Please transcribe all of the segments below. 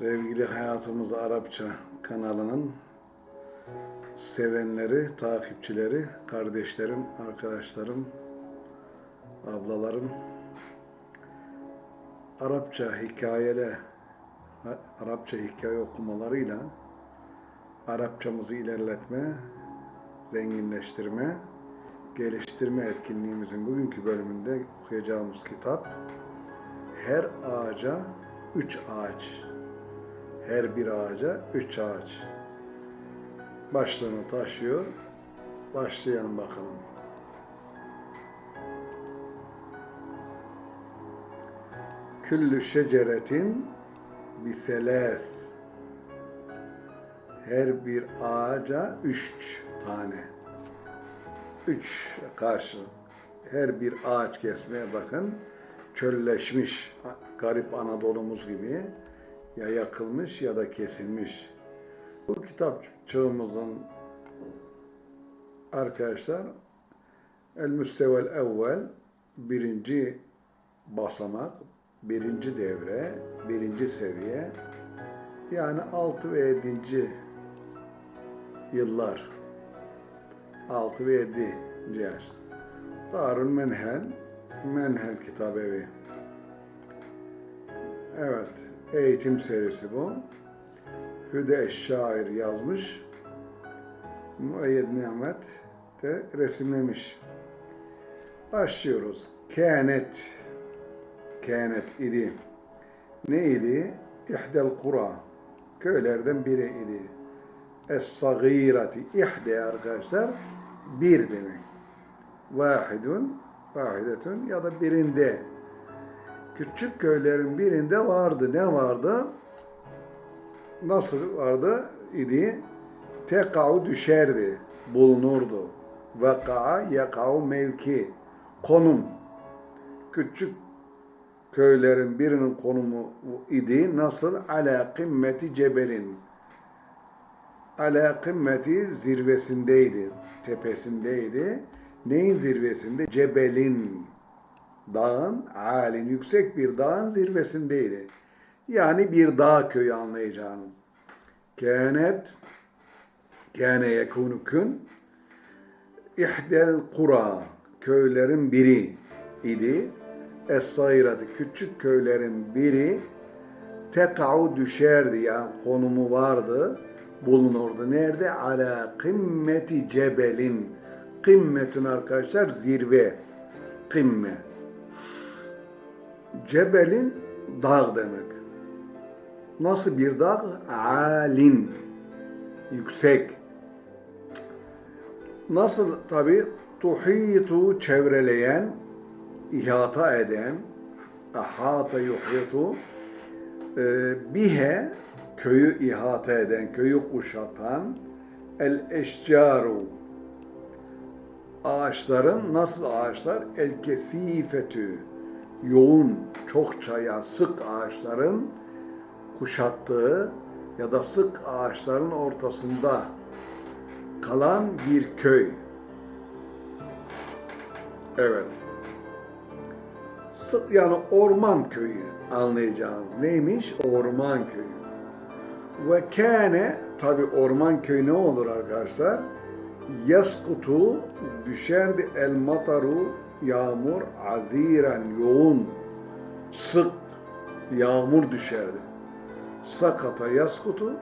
Sevgili Hayatımız Arapça kanalının sevenleri, takipçileri, kardeşlerim, arkadaşlarım, ablalarım, Arapça hikayele, Arapça hikaye okumalarıyla Arapçamızı ilerletme, zenginleştirme, geliştirme etkinliğimizin bugünkü bölümünde okuyacağımız kitap Her Ağaca Üç Ağaç her bir ağaca üç ağaç başlığını taşıyor. Başlayalım bakalım. Küllü şeceretin biseles her bir ağaca üç tane. Üç karşı. Her bir ağaç kesmeye bakın. Çölleşmiş garip Anadolu'muz gibi ya yakılmış ya da kesilmiş. Bu kitap çağımızın arkadaşlar El Müstevel Evvel birinci basamak, birinci devre, birinci seviye yani 6 ve 7. yıllar 6 ve 7. yaş. Darül Menhel Menhel Kitabevi Evet eğitim serisi bu. Hüde Şair yazmış. Müeyyed Nimet de resimlemiş. Başlıyoruz. Kânet. Kânet idi. Ne idi? İhdel kura. Köylerden biri idi. Es-sagirati. İhde arkadaşlar bir demek. Vahidun, vahidetun ya da birinde küçük köylerin birinde vardı. Ne vardı? Nasıl vardı idi? Tekau düşerdi, bulunurdu. Veka'a yakau mevki, konum. Küçük köylerin birinin konumu idi. Nasıl? Ala kımmeti cebelin. Ala kımmeti zirvesindeydi, tepesindeydi. Neyin zirvesinde? Cebelin dağın, alin, yüksek bir dağın zirvesindeydi. Yani bir dağ köyü anlayacağınız. Kânet, kâne yekûnü kün, ihdel kura, köylerin biri idi. Es-sayratı, küçük köylerin biri, tekau düşerdi yani konumu vardı, bulunurdu. Nerede? Ala kımmeti cebelin. Kımmetin arkadaşlar zirve. Kımme. Cebelin dağ demek. Nasıl bir dağ? Alin. Yüksek. Nasıl tabi? Tuhitu çevreleyen, ihata eden, ahata yuhitu, e, bihe köyü ihata eden, köyü kuşatan, el eşcaru ağaçların nasıl ağaçlar? El kesifetü yoğun, çokça ya sık ağaçların kuşattığı ya da sık ağaçların ortasında kalan bir köy. Evet. Yani orman köyü anlayacağınız. Neymiş? Orman köyü. Ve kâne tabi orman köyü ne olur arkadaşlar? Yaskutu düşerdi el mataru yağmur aziren yoğun sık yağmur düşerdi. Sakata yaskutu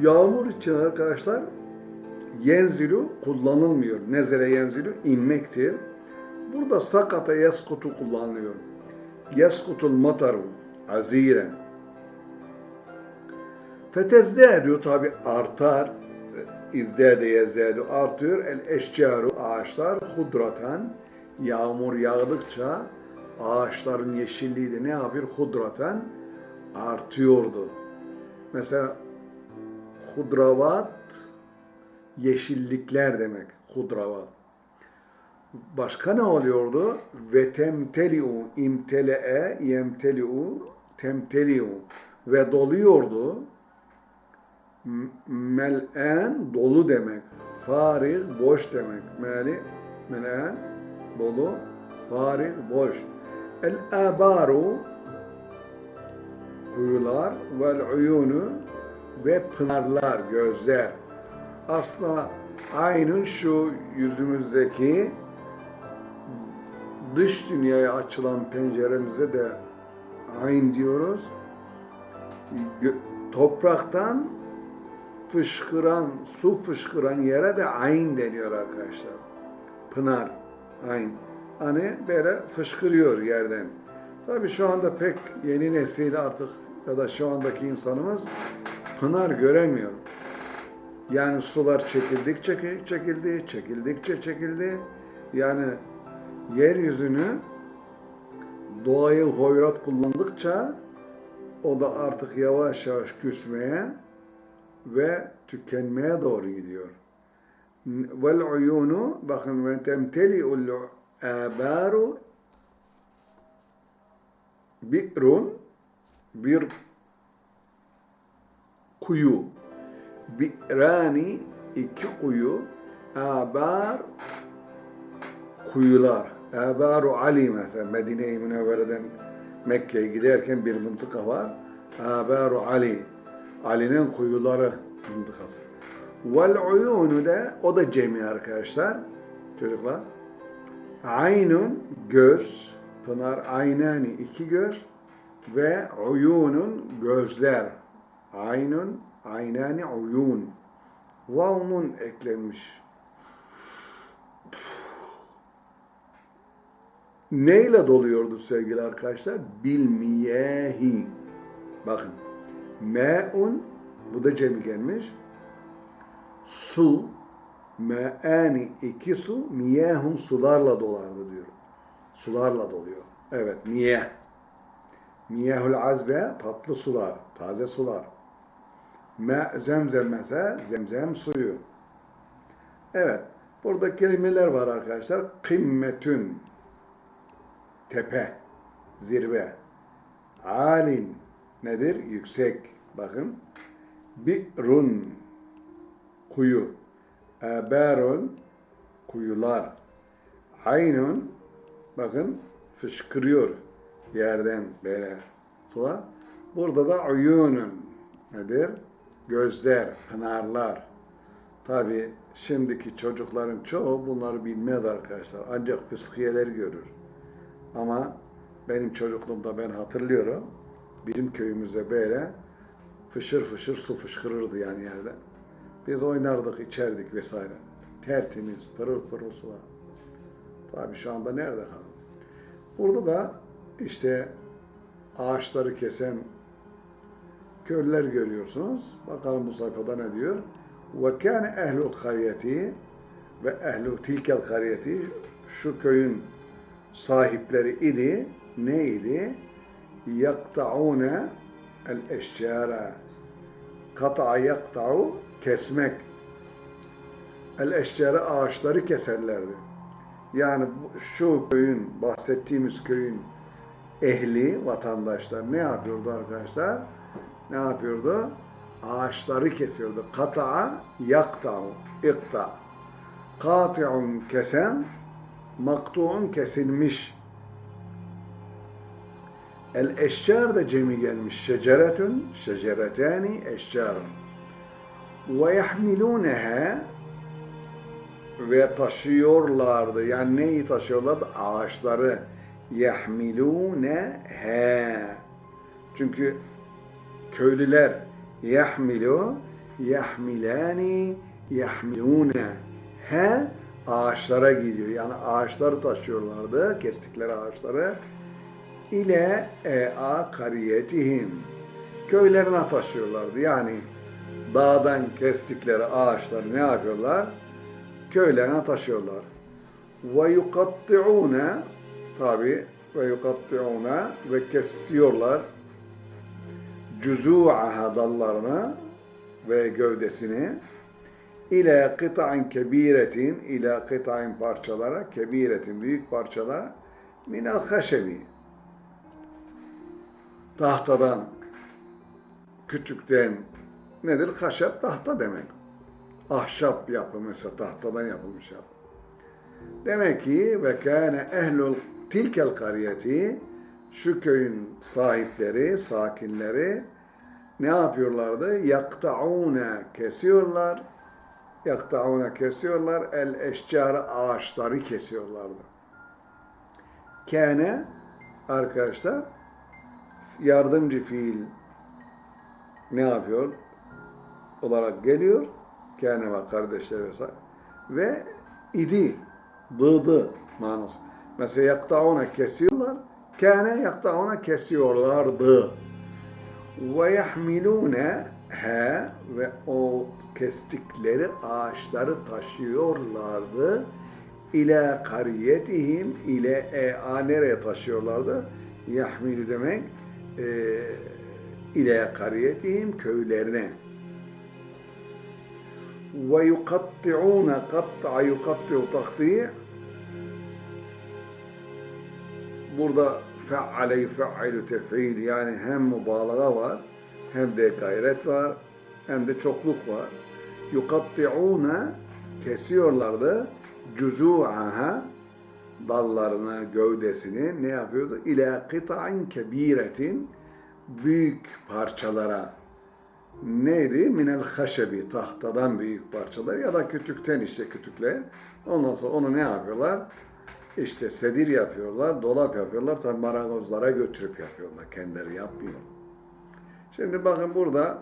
yağmur için arkadaşlar yenzilu kullanılmıyor. Nezere yenzilu inmektir. Burada sakata yaskutu kullanılıyor. Yaskutul mataru aziren. Fetezdâdu tabi artar izdâde yezdâdu artıyor. El eşcaru ağaçlar hudratan yağmur yağdıkça ağaçların yeşilliği de ne yapıyor? Hudratan artıyordu. Mesela hudravat yeşillikler demek. Hudravat. Başka ne oluyordu? Ve temteliu imtele'e yemteliu temteliu ve doluyordu mel'en dolu demek. Farig boş demek. Meli mel'en dolu. Farig boş. El abaru kuyular vel uyunu ve pınarlar, gözler. Aslında aynın şu yüzümüzdeki dış dünyaya açılan penceremize de ayn diyoruz. Topraktan fışkıran, su fışkıran yere de ayn deniyor arkadaşlar. Pınar, ayn. Hani böyle fışkırıyor yerden. Tabii şu anda pek yeni nesil artık ya da şu andaki insanımız pınar göremiyor. Yani sular çekildikçe çeki- çekildi, çekildikçe çekildi. Yani yeryüzünü doğayı hoyrat kullandıkça o da artık yavaş yavaş küsmeye ve tükenmeye doğru gidiyor. Vel uyunu bakın ve temteli'ul abaru bi'run bir kuyu. Bi'rani iki kuyu. Abar kuyular. Abaru Ali mesela Medine-i Münevvere'den Mekke'ye giderken bir mıntıka var. Abaru Ali Ali'nin kuyuları mıntıkası vel uyunu da o da cemi arkadaşlar çocuklar Aynun göz, pınar aynani iki göz ve uyunun gözler. Aynun, aynani uyun. Vavnun eklenmiş. Neyle doluyordu sevgili arkadaşlar? Bilmiyehi. Bakın. Me'un, bu da cemi gelmiş. Su, me'ani iki su, miyehun sularla dolardı diyor. Sularla doluyor. Evet, miyeh. Miyehul azbe, tatlı sular, taze sular. Me zemzem mesela, zemzem suyu. Evet, burada kelimeler var arkadaşlar. Kımmetün, tepe, zirve. Alin, nedir? Yüksek. Bakın. Bi'run, kuyu. Abarun, kuyular. Aynun, bakın fışkırıyor yerden böyle sular. Burada da uyunun nedir? Gözler, pınarlar. Tabi şimdiki çocukların çoğu bunları bilmez arkadaşlar. Ancak fıskiyeler görür. Ama benim çocukluğumda ben hatırlıyorum. Bizim köyümüzde böyle fışır fışır su fışkırırdı yani yerden. Biz oynardık, içerdik vesaire. Tertemiz, pırıl pırıl sular. Tabi şu anda nerede kaldı? Burada da işte ağaçları kesen köylüler görüyorsunuz. Bakalım bu sayfada ne diyor? Ve kâne ehlul kariyeti ve ehlu tilkel kariyeti şu köyün sahipleri idi. Ne idi? Yakta'une el eşcara. Kata'a yakta'u kesmek. El eşcara ağaçları keserlerdi. Yani şu köyün, bahsettiğimiz köyün ehli, vatandaşlar ne yapıyordu arkadaşlar? Ne yapıyordu? Ağaçları kesiyordu. Kata'a yakta'u, ikta. Kati'un kesen, maktu'un kesilmiş. El eşcar da cemi gelmiş. Şeceretün, şeceretani, eşcarun. Ve yahmiluneha ve taşıyorlardı. Yani neyi taşıyorlardı? Ağaçları. Yahmiluneha. Çünkü köylüler yahmilu, yahmilani, yahmilune. He ağaçlara gidiyor. Yani ağaçları taşıyorlardı, kestikleri ağaçları. İle ea kariyetihim. Köylerine taşıyorlardı. Yani dağdan kestikleri ağaçları ne yapıyorlar? Köylerine taşıyorlar. Ve yukatti'une tabi ve yukatti'une ve kesiyorlar cüzû'aha dallarını ve gövdesini ile kıta'in kebiretin ile kıta'in parçalara kebiretin büyük parçalara minel haşebi tahtadan küçükten nedir? Haşep tahta demek. Ahşap yapımı ise tahtadan yapılmış yapı. Demek ki ve kâne ehlul tilkel kariyeti şu köyün sahipleri, sakinleri ne yapıyorlardı? Yaktaune kesiyorlar. Yaktaune kesiyorlar. El eşcarı ağaçları kesiyorlardı. Kâne arkadaşlar yardımcı fiil ne yapıyor? olarak geliyor. Kâne ve kardeşleri vesaire. Ve idi, dıdı manası. Mesela yaktauna kesiyorlar. Kâne yaktauna kesiyorlardı. Ve yahmilûne he ve o kestikleri ağaçları taşıyorlardı. İlâ kariyetihim ile e, a nereye taşıyorlardı? Yahmilu demek ile kariyetihim köylerine. Ve yukatti'ûne katta'a yukatti'u takti' burada fe'ale yufe'ilu tef'il yani hem mübalağa var hem de gayret var hem de çokluk var. Yukatti'ûne kesiyorlardı cüzû'aha dallarını, gövdesini ne yapıyordu? İlâ kıta'in kebiretin büyük parçalara neydi? Minel haşebi, tahtadan büyük parçalar ya da kütükten işte kütükler. Ondan sonra onu ne yapıyorlar? İşte sedir yapıyorlar, dolap yapıyorlar. Tabi marangozlara götürüp yapıyorlar. Kendileri yapmıyor. Şimdi bakın burada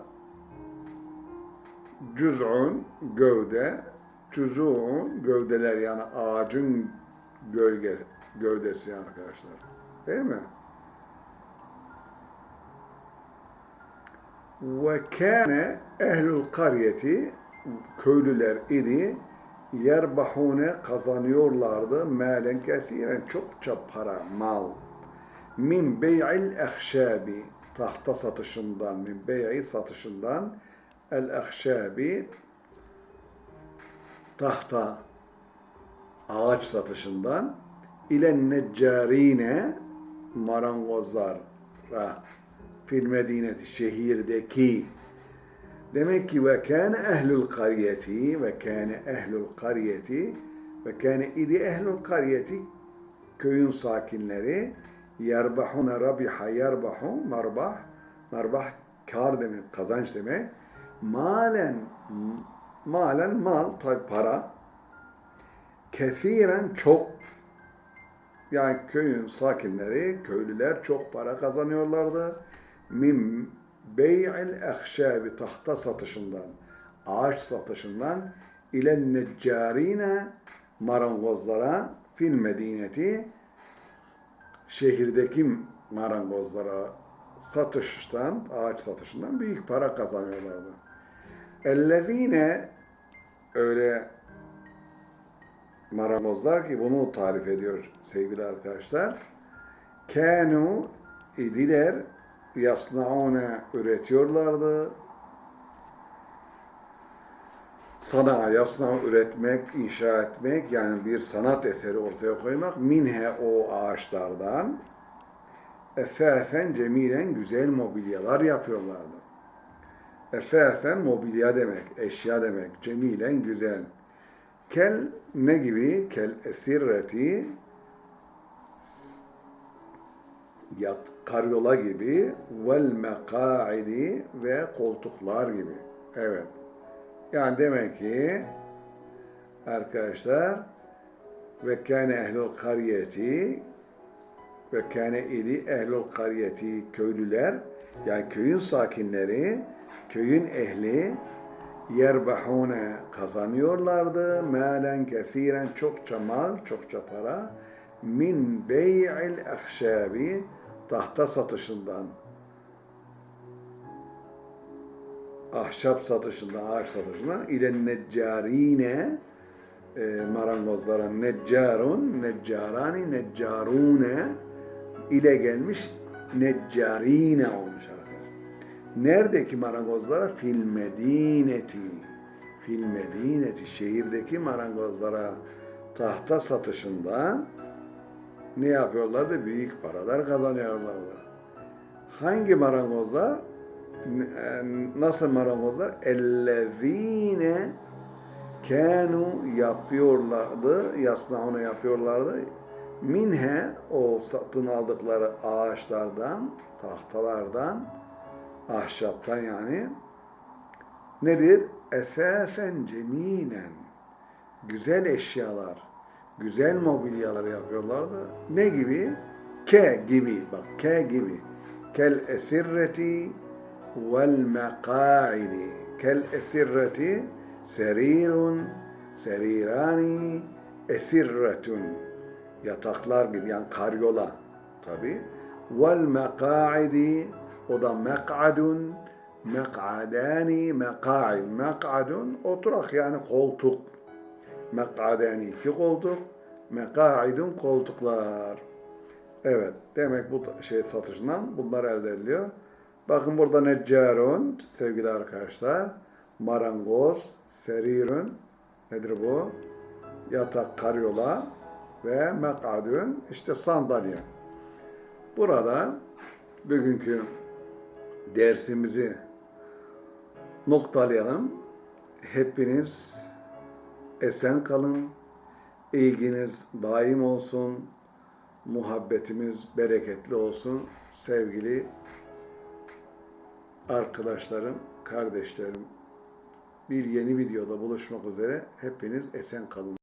cüz'un gövde, cüz'un gövdeler yani ağacın gölge, gövdesi arkadaşlar. Değil mi? Ve kâne ehlül karyeti köylüler idi yerbahune kazanıyorlardı malen kesiren çokça para, mal. Min bey'il ehşabi tahta satışından, min bey'i satışından el ehşabi tahta ağaç satışından ile neccarine marangozlara fil medineti şehirdeki. Demek ki ve kâne ehlül kariyeti ve kâne ehlül kariyeti ve kâne idi ehlül kariyeti köyün sakinleri yerbahuna rabiha yerbahu marbah marbah kar demek kazanç demek. Malen malen mal tabi para kefiren çok yani köyün sakinleri, köylüler çok para kazanıyorlardı min bey'il ehşabi tahta satışından, ağaç satışından ile neccarine marangozlara fil medineti şehirdeki marangozlara satıştan, ağaç satışından büyük para kazanıyorlardı. Ellezine öyle marangozlar ki bunu tarif ediyor sevgili arkadaşlar. Kanu idiler yasnaune üretiyorlardı. Sana yasna üretmek, inşa etmek yani bir sanat eseri ortaya koymak minhe o ağaçlardan efefen cemilen güzel mobilyalar yapıyorlardı. Efefen mobilya demek, eşya demek, cemilen güzel. Kel ne gibi? Kel esirreti yat, karyola gibi vel mekaidi ve koltuklar gibi. Evet. Yani demek ki arkadaşlar ve kâne ehlul kariyeti ve kâne idi ehlul kariyeti köylüler yani köyün sakinleri köyün ehli yerbahune kazanıyorlardı. Malen kefiren çokça mal çokça para. Min bey'il ehşabi tahta satışından, ahşap satışından, ağaç satışından. İle neccarine e, marangozlara neccarun, neccarani, neccarune. İle gelmiş neccarine olmuş. Neredeki marangozlara? Fil medineti. Fil medineti. Şehirdeki marangozlara tahta satışından ne yapıyorlardı? Büyük paralar kazanıyorlardı. Hangi marangozlar? E, nasıl marangozlar? Ellezine kanu yapıyorlardı, yasnaunu yapıyorlardı. Minhe o satın aldıkları ağaçlardan, tahtalardan, ahşaptan yani nedir? Esasen cemilen. Güzel eşyalar, güzel mobilyalar yapıyorlardı. Ne gibi? Ke gibi. Bak ke gibi. Kel esirreti vel meka'idi. Kel esirreti serirun, serirani, esirretun. Yataklar gibi yani karyola tabi. Vel meka'idi o da mek'adun, mek'adani, meka'id. Mek'adun oturak yani koltuk. Mek'adani iki koltuk, meka'idun koltuklar. Evet, demek bu şey satışından bunlar elde ediliyor. Bakın burada neccarun sevgili arkadaşlar. Marangoz, serirun nedir bu? Yatak, karyola ve mek'adun işte sandalye. Burada bugünkü dersimizi noktalayalım. Hepiniz esen kalın. İlginiz daim olsun. Muhabbetimiz bereketli olsun. Sevgili arkadaşlarım, kardeşlerim. Bir yeni videoda buluşmak üzere. Hepiniz esen kalın.